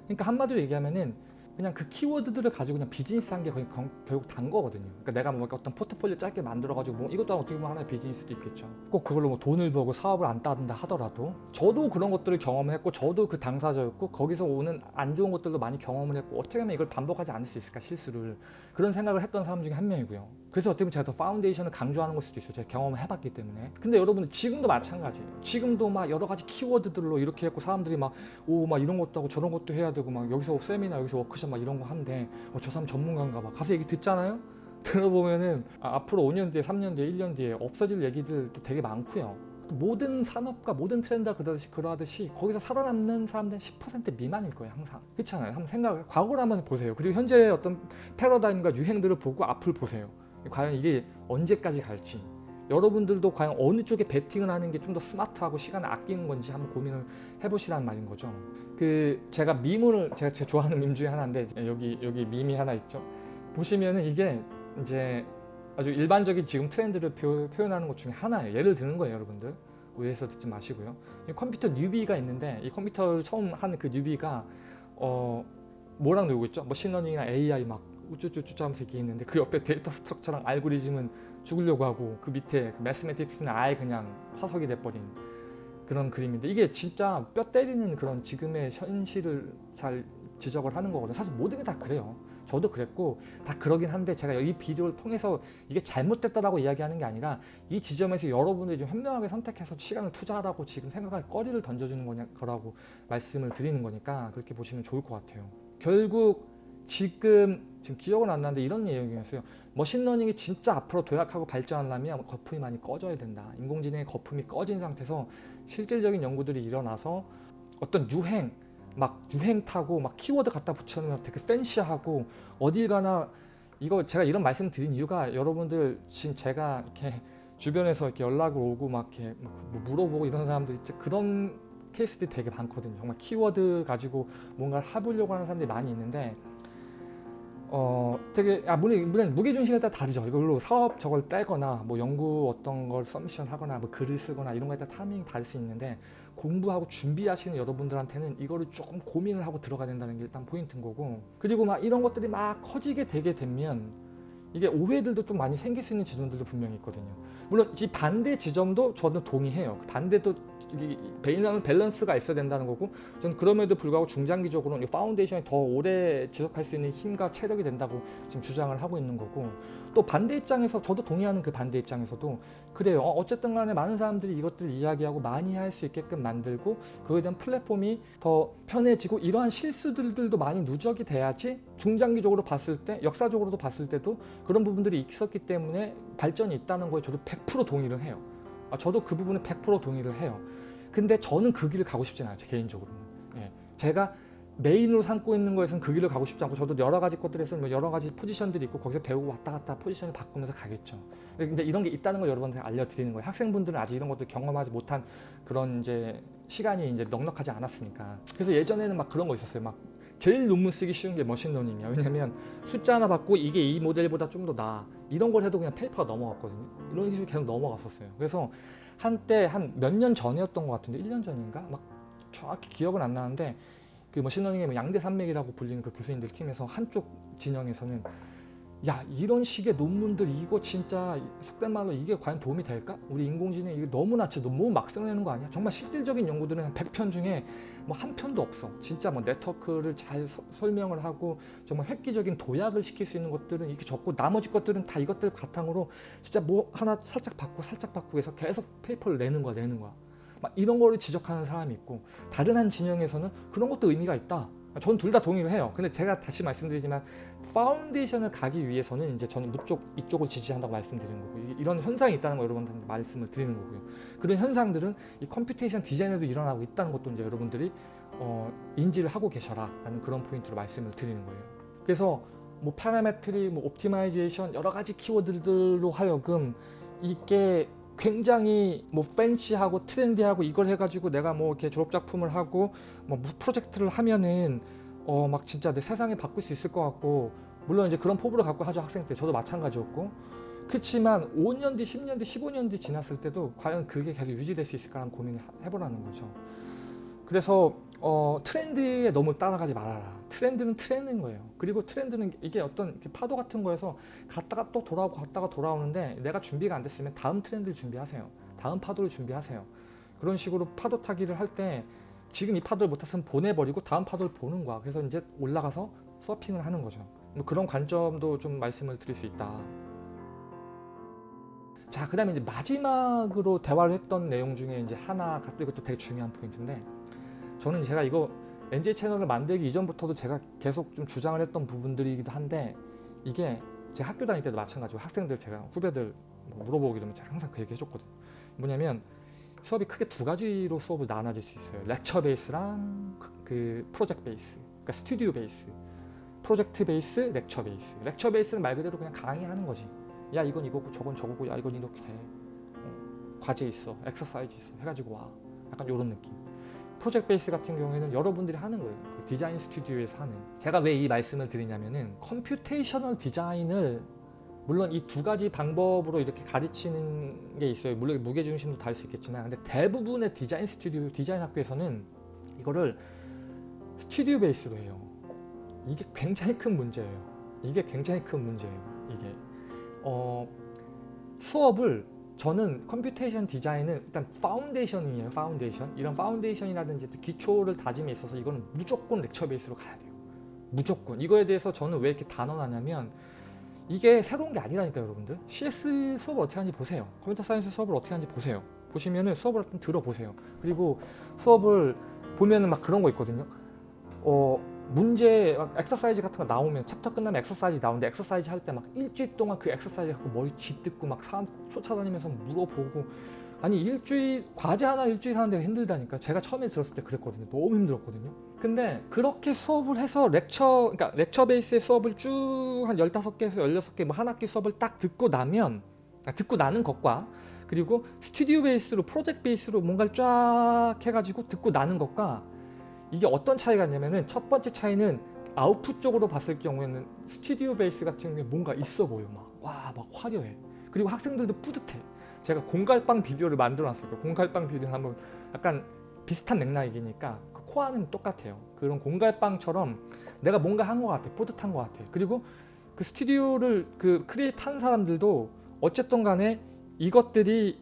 그러니까 한마디로 얘기하면은 그냥 그 키워드들을 가지고 그냥 비즈니스 한 게 결국 다인 거거든요. 그러니까 내가 뭐 어떤 포트폴리오 짧게 만들어가지고 뭐 이것도 어떻게 보면 하나의 비즈니스도 있겠죠. 꼭 그걸로 뭐 돈을 벌고 사업을 안 따른다 하더라도 저도 그런 것들을 경험을 했고 저도 그 당사자였고 거기서 오는 안 좋은 것들도 많이 경험을 했고 어떻게 하면 이걸 반복하지 않을 수 있을까 실수를 그런 생각을 했던 사람 중에 한 명이고요. 그래서 어떻게 보면 제가 더 foundation을 강조하는 걸 수도 있어요. 제가 경험을 해봤기 때문에. 근데 여러분들 지금도 마찬가지예요. 지금도 막 여러 가지 키워드들로 이렇게 했고 사람들이 막 오막 이런 것도 하고 저런 것도 해야 되고 막 여기서 세미나 여기서 워크숍 막 이런 거 하는데 어, 저 사람 전문가인가 봐. 가서 얘기 듣잖아요. [LAUGHS] 들어보면은 아, 앞으로 5년 뒤에 3년 뒤에 1년 뒤에 없어질 얘기들도 되게 많고요. 모든 산업과 모든 트렌드가 그러듯이, 그러하듯이 거기서 살아남는 사람들은 10% 미만일 거예요 항상 그렇잖아요 한번 생각 과거를 한번 보세요 그리고 현재의 어떤 패러다임과 유행들을 보고 앞을 보세요 과연 이게 언제까지 갈지 여러분들도 과연 어느 쪽에 베팅을 하는 게 좀 더 스마트하고 시간을 아끼는 건지 한번 고민을 해보시라는 말인 거죠 그 제가 밈을 제가 제가 좋아하는 밈 중에 하나인데 여기 여기 밈이 하나 있죠 보시면은 이게 이제 아주 일반적인 지금 트렌드를 표, 현하는것 중에 하나예요. 예를 드는 거예요, 여러분들. 오해해서 듣지 마시고요. 이 컴퓨터 뉴비가 있는데 이 컴퓨터를 처음 하는 그 뉴비가 어 뭐랑 놀고 있죠? machine learning이나 AI 막 우쭈쭈쭈 하면서 이렇게 있는데 그 옆에 data structure랑 알고리즘은 죽으려고 하고 그 밑에 그 mathematics는 아예 그냥 화석이 돼버린 그런 그림인데 이게 진짜 뼈 때리는 그런 지금의 현실을 잘 지적을 하는 거거든요. 사실 모든 게 다 그래요. 저도 그랬고 다 그러긴 한데 제가 이 비디오를 통해서 이게 잘못됐다라고 이야기하는 게 아니라 이 지점에서 여러분들이 좀 현명하게 선택해서 시간을 투자하라고 지금 생각할 거리를 던져주는 거냐, 거라고 말씀을 드리는 거니까 그렇게 보시면 좋을 것 같아요. 결국 지금 지금 기억은 안 나는데 이런 내용이었어요. machine learning이 진짜 앞으로 도약하고 발전하려면 거품이 많이 꺼져야 된다. 인공지능의 거품이 꺼진 상태에서 실질적인 연구들이 일어나서 어떤 유행, 막 유행 타고 막 키워드 갖다 붙여놓으면 되게 fancy하고 어딜 가나 이거 제가 이런 말씀 드린 이유가 여러분들 지금 제가 이렇게 주변에서 이렇게 연락을 오고 막 이렇게 뭐 물어보고 이런 사람들 있죠 그런 케이스들이 되게 많거든요. 정말 키워드 가지고 뭔가를 해보려고 하는 사람들이 많이 있는데 어 되게 아 물론 물론 무게 중심에 따라 다르죠. 이걸로 사업 저걸 떼거나 뭐 연구 어떤 걸 서미션 하거나 뭐 글을 쓰거나 이런 거에 따라 타이밍이 다를 수 있는데 공부하고 준비하시는 여러분들한테는 이거를 조금 고민을 하고 들어가야 된다는 게 일단 포인트인 거고 그리고 막 이런 것들이 막 커지게 되게 되면 이게 오해들도 좀 많이 생길 수 있는 지점들도 분명히 있거든요. 물론 이 반대 지점도 저는 동의해요. 반대도 베이나는 밸런스가 있어야 된다는 거고 저는 그럼에도 불구하고 중장기적으로는 이 foundation이 더 오래 지속할 수 있는 힘과 체력이 된다고 지금 주장을 하고 있는 거고 또 반대 입장에서 저도 동의하는 그 반대 입장에서도 그래요. 어, 어쨌든 간에 많은 사람들이 이것들을 이야기하고 많이 할 수 있게끔 만들고 그거에 대한 플랫폼이 더 편해지고 이러한 실수들도 많이 누적이 돼야지 중장기적으로 봤을 때 역사적으로도 봤을 때도 그런 부분들이 있었기 때문에 발전이 있다는 거에 저도 100% 동의를 해요. 아, 저도 그 부분에 100% 동의를 해요 근데 저는 그 길을 가고 싶진 않아요 제 개인적으로는 예. 제가 메인으로 삼고 있는 거에서는 그 길을 가고 싶지 않고 저도 여러 가지 것들에서 뭐 여러 가지 포지션들이 있고 거기서 배우고 왔다 갔다 포지션을 바꾸면서 가겠죠. 근데 이런 게 있다는 걸 여러분한테 알려드리는 거예요. 학생분들은 아직 이런 것들 경험하지 못한 그런 이제 시간이 이제 넉넉하지 않았으니까. 그래서 예전에는 막 그런 거 있었어요. 막 제일 논문 쓰기 쉬운 게 machine learning이야. 왜냐면 숫자 하나 받고 이게 이 모델보다 좀 더 나아. 이런 걸 해도 그냥 paper가 넘어갔거든요. 이런 식으로 계속 넘어갔었어요. 그래서 한때 한 몇 년 전이었던 것 같은데 1년 전인가? 막 정확히 기억은 안 나는데 그 machine learning의 뭐 양대 산맥이라고 불리는 그 교수님들 팀에서 한쪽 진영에서는 야 이런 식의 논문들 이거 진짜 속된 말로 이게 과연 도움이 될까? 우리 인공지능 이게 너무 낮춰 너무 막 써내는 거 아니야? 정말 실질적인 연구들은 한 100편 중에 뭐 한 편도 없어 진짜 뭐 네트워크를 잘 서, 설명을 하고 정말 획기적인 도약을 시킬 수 있는 것들은 이렇게 적고 나머지 것들은 다 이것들 바탕으로 진짜 뭐 하나 살짝 바꾸고 살짝 바꾸고 해서 계속 paper를 내는 거야 내는 거야 막 이런 거를 지적하는 사람이 있고 다른 한 진영에서는 그런 것도 의미가 있다. 전둘다 동의를 해요. 근데 제가 다시 말씀드리지만 foundation을 가기 위해서는 이제 저는 이쪽 이쪽을 지지한다고 말씀드리는 거고 이런 현상이 있다는 거 여러분한테 말씀을 드리는 거고요. 그런 현상들은 이 computation design에도 일어나고 있다는 것도 이제 여러분들이 어, 인지를 하고 계셔라 라는 그런 포인트로 말씀을 드리는 거예요. 그래서 뭐 parametric, 뭐 optimization 여러 가지 키워드들로 하여금 이게 굉장히 뭐 fancy하고 trendy하고 이걸 해가지고 내가 뭐 이렇게 졸업 작품을 하고 뭐 프로젝트를 하면은 어 막 진짜 내 세상에 바꿀 수 있을 것 같고 물론 이제 그런 포부를 갖고 하죠 학생 때 저도 마찬가지였고 그렇지만 5년 뒤 10년 뒤 15년 뒤 지났을 때도 과연 그게 계속 유지될 수 있을까 하는 고민을 해보라는 거죠 그래서 어, 트렌드에 너무 따라가지 말아라. 트렌드는 트렌드인 거예요. 그리고 트렌드는 이게 어떤 파도 같은 거에서 갔다가 또 돌아오고 갔다가 돌아오는데 내가 준비가 안 됐으면 다음 트렌드를 준비하세요. 다음 파도를 준비하세요. 그런 식으로 파도 타기를 할 때 지금 이 파도를 못 탔으면 보내버리고 다음 파도를 보는 거야. 그래서 이제 올라가서 서핑을 하는 거죠. 뭐 그런 관점도 좀 말씀을 드릴 수 있다. 자, 그 다음에 이제 마지막으로 대화를 했던 내용 중에 이제 하나, 이것도 되게 중요한 포인트인데, 저는 제가 이거 NJ 채널을 만들기 이전부터도 제가 계속 좀 주장을 했던 부분들이기도 한데, 이게 제 학교 다닐 때도 마찬가지고 학생들 제가 후배들 뭐 물어보기 되면 제가 항상 그 얘기 해줬거든요. 뭐냐면 수업이 크게 두 가지로 수업을 나눠질 수 있어요. 렉처 베이스랑 그, 그 프로젝트 베이스, 그러니까 스튜디오 베이스. project base, lecture base. lecture base는 말 그대로 그냥 강의하는 거지. 야 이건 이거고 저건 저거고 야 이건 이렇게 돼. 어, 과제 있어, 엑서사이즈 있어 해가지고 와. 약간 이런 느낌. project base 같은 경우에는 여러분들이 하는 거예요. 그 디자인 스튜디오에서 하는. 제가 왜 이 말씀을 드리냐면은 computational design을 물론 이 두 가지 방법으로 이렇게 가르치는 게 있어요. 물론 무게 중심도 다를 수 있겠지만, 근데 대부분의 디자인 스튜디오, 디자인 학교에서는 이거를 studio base로 해요. 이게 굉장히 큰 문제예요. 이게 굉장히 큰 문제예요. 이게 어, 수업을 저는 computation design은 일단 foundation이에요. foundation. 이런 foundation이라든지 기초를 다짐에 있어서 이거는 무조건 lecture base로 가야 돼요. 무조건. 이거에 대해서 저는 왜 이렇게 단언하냐면 이게 새로운 게 아니라니까요, 여러분들. CS 수업을 어떻게 하는지 보세요. computer science 수업을 어떻게 하는지 보세요. 보시면은 수업을 한번 들어보세요. 그리고 수업을 보면은 막 그런 거 있거든요. 어, 문제 막 엑서사이즈 같은 거 나오면 챕터 끝나면 exercise 나오는데 exercise 할 때 막 일주일 동안 그 엑서사이즈 갖고 머리 쥐뜯고 막 사람 쫓아다니면서 물어보고 아니 일주일 과제 하나 일주일 하는데 힘들다니까 제가 처음에 들었을 때 그랬거든요 너무 힘들었거든요 근데 그렇게 수업을 해서 lecture 그러니까 lecture base의 수업을 쭉 한 15개에서 16개 뭐 한 학기 수업을 딱 듣고 나면 아, 듣고 나는 것과 그리고 스튜디오 베이스로 프로젝트 베이스로 뭔가를 쫙 해가지고 듣고 나는 것과 이게 어떤 차이가 있냐면은 첫 번째 차이는 아웃풋 쪽으로 봤을 경우에는 스튜디오 베이스 같은 경우에 뭔가 있어 보여. 막 와막 화려해. 그리고 학생들도 뿌듯해. 제가 공갈빵 비디오를 만들어 놨어요. 공갈빵 비디오 한번 약간 비슷한 맥락이니까 그 코아는 똑같아요. 그런 공갈빵처럼 내가 뭔가 한 것 같아 뿌듯한 것 같아. 그리고 그 스튜디오를 그 create 한 사람들도 어쨌든 간에 이것들이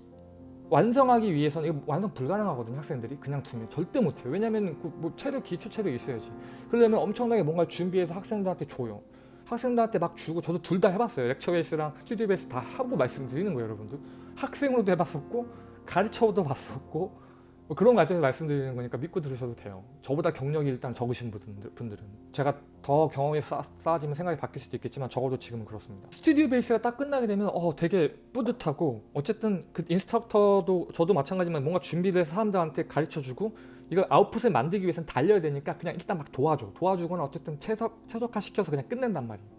완성하기 위해서는 이거 완성 불가능하거든요 학생들이. 그냥 두면. 절대 못해요. 왜냐면 그뭐 체력 기초 체력 있어야지. 그러려면 엄청나게 뭔가 준비해서 학생들한테 줘요. 학생들한테 막 주고 저도 둘 다 해봤어요. lecture base랑 studio base 다 하고 말씀드리는 거예요 여러분들. 학생으로도 해봤었고 가르쳐도 봤었고 뭐 그런 과정을 말씀드리는 거니까 믿고 들으셔도 돼요. 저보다 경력이 일단 적으신 분들, 분들은. 제가 더 경험이 쌓, 쌓아지면 생각이 바뀔 수도 있겠지만 적어도 지금은 그렇습니다. studio base가 딱 끝나게 되면 어 되게 뿌듯하고 어쨌든 그 instructor도 저도 마찬가지지만 뭔가 준비를 해서 사람들한테 가르쳐주고 이걸 아웃풋을 만들기 위해서는 달려야 되니까 그냥 일단 막 도와줘. 도와주거나 어쨌든 최적, 최적화 시켜서 그냥 끝낸단 말이에요.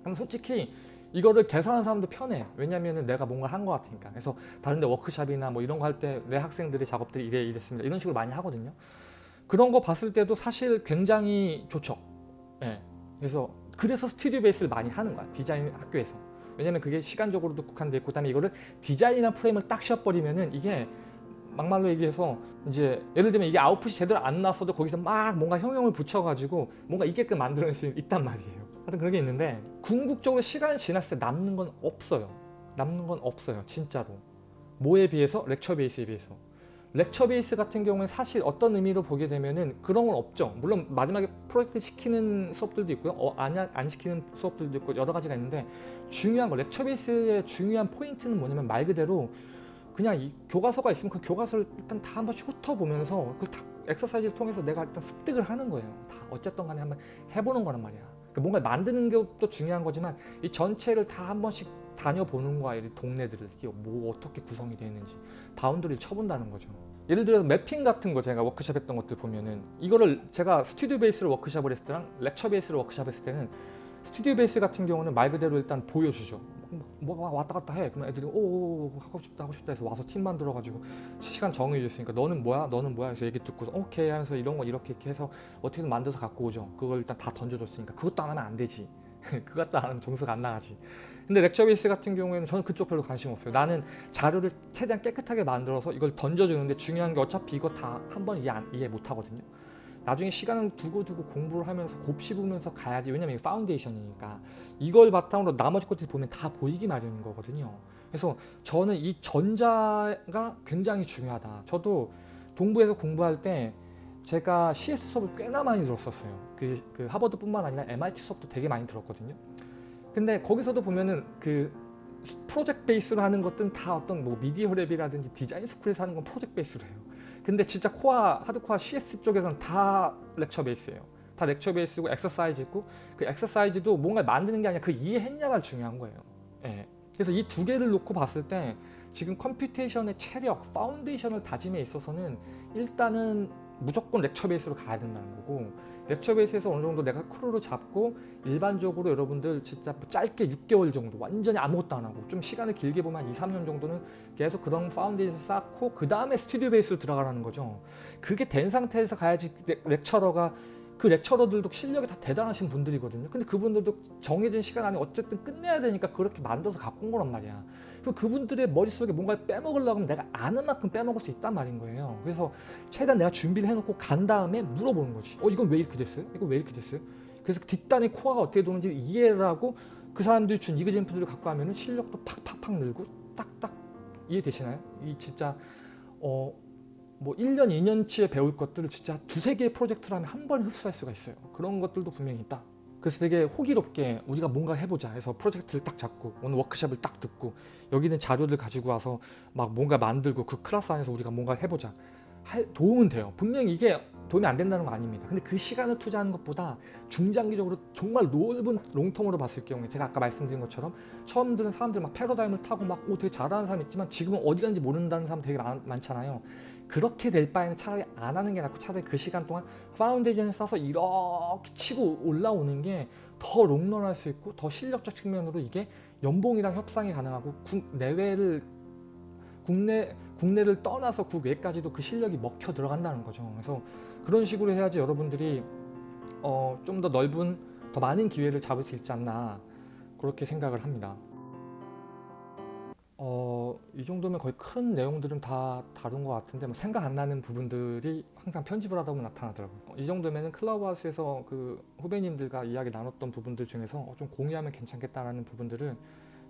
그럼 솔직히 이거를 계산하는 사람도 편해. 왜냐면은 내가 뭔가 한 것 같으니까. 그래서 다른 데 워크샵이나 뭐 이런 거 할 때 내 학생들의 작업들이 이래 이랬습니다. 이런 식으로 많이 하거든요. 그런 거 봤을 때도 사실 굉장히 좋죠. 예. 그래서 그래서 스튜디오 베이스를 많이 하는 거야 디자인 학교에서. 왜냐면 그게 시간적으로도 국한돼 있고 그다음에 이거를 디자인이나 프레임을 딱 씌워버리면은 이게 막말로 얘기해서 이제 예를 들면 이게 아웃풋이 제대로 안 나왔어도 거기서 막 뭔가 형용을 붙여가지고 뭔가 있게끔 만들어낼 수 있단 말이에요 하여튼 그런 게 있는데 궁극적으로 시간이 지났을 때 남는 건 없어요. 남는 건 없어요 진짜로. 뭐에 비해서? lecture base에 비해서. lecture base 같은 경우는 사실 어떤 의미로 보게 되면은 그런 건 없죠. 물론 마지막에 프로젝트 시키는 수업들도 있고요. 어, 안, 안 시키는 수업들도 있고 여러 가지가 있는데 중요한 거 lecture base의 중요한 포인트는 뭐냐면 말 그대로 그냥 이 교과서가 있으면 그 교과서를 일단 다 한 번씩 훑어보면서 그 다 엑서사이즈를 통해서 내가 일단 습득을 하는 거예요. 다 어쨌든 간에 한번 해보는 거란 말이야 뭔가 만드는 것도 중요한 거지만 이 전체를 다 한 번씩 다녀보는 거야 이 동네들을. 이게 뭐 어떻게 구성이 되어 있는지. boundary를 쳐본다는 거죠. 예를 들어서 mapping 같은 거 제가 워크샵 했던 것들 보면은 이거를 제가 studio base로 워크샵을 했을 때랑 lecture base로 워크샵 했을 때는 studio base 같은 경우는 말 그대로 일단 보여주죠 뭐가 왔다 갔다 해. 그러면 애들이 오 하고 싶다 하고 싶다 해서 와서 팀 만들어가지고 시간 정해줬으니까 너는 뭐야? 너는 뭐야? 해서 얘기 듣고 오케이. 하면서 이런 거 이렇게 이렇게 해서 어떻게든 만들어서 갖고 오죠. 그걸 일단 다 던져줬으니까 그것도 안 하면 안 되지. [LAUGHS] 그것도 안 하면 점수가 안 나가지. 근데 lecture base 같은 경우에는 저는 그쪽 별로 관심 없어요. 나는 자료를 최대한 깨끗하게 만들어서 이걸 던져주는데 중요한 게 어차피 이거 다 한 번 이해, 이해 못 하거든요 나중에 시간을 두고 두고 공부를 하면서 곱씹으면서 가야지. 왜냐면 foundation이니까. 이걸 바탕으로 나머지 것들이 보면 다 보이기 마련인 거거든요. 그래서 저는 이 전자가 굉장히 중요하다. 저도 동부에서 공부할 때 제가 CS 수업을 꽤나 많이 들었었어요. 그, 그 하버드 뿐만 아니라 MIT 수업도 되게 많이 들었거든요. 근데 거기서도 보면은 그 project base로 하는 것들은 다 어떤 뭐 media lab이라든지 design school에서 하는 건 project base로 해요. 근데 진짜 core, hardcore CS 쪽에서는 다 lecture base예요. 다 lecture base고 exercise 있고 그 exercise도 뭔가 만드는 게 아니라 그 이해했냐가 중요한 거예요. 예. 그래서 이 두 개를 놓고 봤을 때 지금 computation의 체력, foundation을 다짐에 있어서는 일단은 무조건 lecture base로 가야 된다는 거고 lecture base에서 어느 정도 내가 clue를 잡고 일반적으로 여러분들 진짜 짧게 6개월 정도 완전히 아무것도 안 하고 좀 시간을 길게 보면 한 2, 3년 정도는 계속 그런 파운데이션 쌓고 그 다음에 studio base로 들어가라는 거죠. 그게 된 상태에서 가야지 lec- lecturer가 그 lecturer들도 실력이 다 대단하신 분들이거든요. 근데 그분들도 정해진 시간 안에 어쨌든 끝내야 되니까 그렇게 만들어서 갖고 온 거란 말이야. 그럼 그분들의 머릿속에 뭔가를 빼먹으려고 하면 내가 아는 만큼 빼먹을 수 있단 말인 거예요. 그래서 최대한 내가 준비를 해놓고 간 다음에 물어보는 거지. 어, 이건 왜 이렇게 됐어요? 이건 왜 이렇게 됐어요? 그래서 뒷단의 코어가 어떻게 도는지 이해를 하고 그 사람들이 준 이그젠플들을 갖고 하면 실력도 팍팍팍 늘고 딱딱 이해되시나요? 이 진짜 어, 뭐 1년, 2년치에 배울 것들을 진짜 두세 개의 프로젝트를 하면 한 번에 흡수할 수가 있어요. 그런 것들도 분명히 있다. 그래서 되게 호기롭게 우리가 뭔가 해보자 해서 프로젝트를 딱 잡고 오늘 워크숍을 딱 듣고 여기는 자료를 가지고 와서 막 뭔가 만들고 그 클래스 안에서 우리가 뭔가 해보자. 할, 도움은 돼요. 분명히 이게 도움이 안 된다는 거 아닙니다. 근데 그 시간을 투자하는 것보다 중장기적으로 정말 넓은 long term으로 봤을 경우에 제가 아까 말씀드린 것처럼 처음 들은 사람들 막 패러다임을 타고 막 오, 되게 잘하는 사람 있지만 지금은 어디 가는지 모른다는 사람 되게 많, 많잖아요 그렇게 될 바에는 차라리 안 하는 게 낫고 차라리 그 시간 동안 foundation을 쌓아서 이렇게 치고 올라오는 게 더 롱런할 수 있고 더 실력적 측면으로 이게 연봉이랑 협상이 가능하고 국 내외를 국내 국내를 떠나서 국외까지도 그 실력이 먹혀 들어간다는 거죠. 그래서 그런 식으로 해야지 여러분들이 어, 좀 더 넓은 더 많은 기회를 잡을 수 있지 않나 그렇게 생각을 합니다. 어, 이 정도면 거의 큰 내용들은 다 다룬 것 같은데 뭐 생각 안 나는 부분들이 항상 편집을 하다 보면 나타나더라고요. 어, 이 정도면은 클라우하우스에서 그 후배님들과 이야기 나눴던 부분들 중에서 어, 좀 공유하면 괜찮겠다라는 부분들을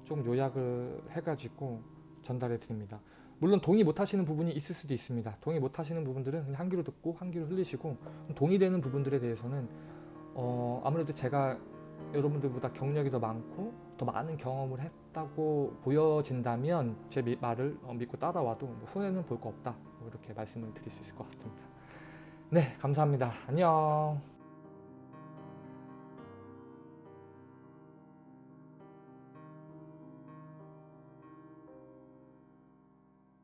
좀 요약을 해가지고 전달해 드립니다. 물론 동의 못 하시는 부분이 있을 수도 있습니다. 동의 못 하시는 부분들은 그냥 한 귀로 듣고 한 귀로 흘리시고 동의되는 부분들에 대해서는 어, 아무래도 제가 여러분들보다 경력이 더 많고 더 많은 경험을 했 다고 보여진다면 제 미- 말을 어, 믿고 따라와도 뭐 손해는 볼 거 없다 뭐 이렇게 말씀을 드릴 수 있을 것 같습니다. 네 감사합니다. 안녕.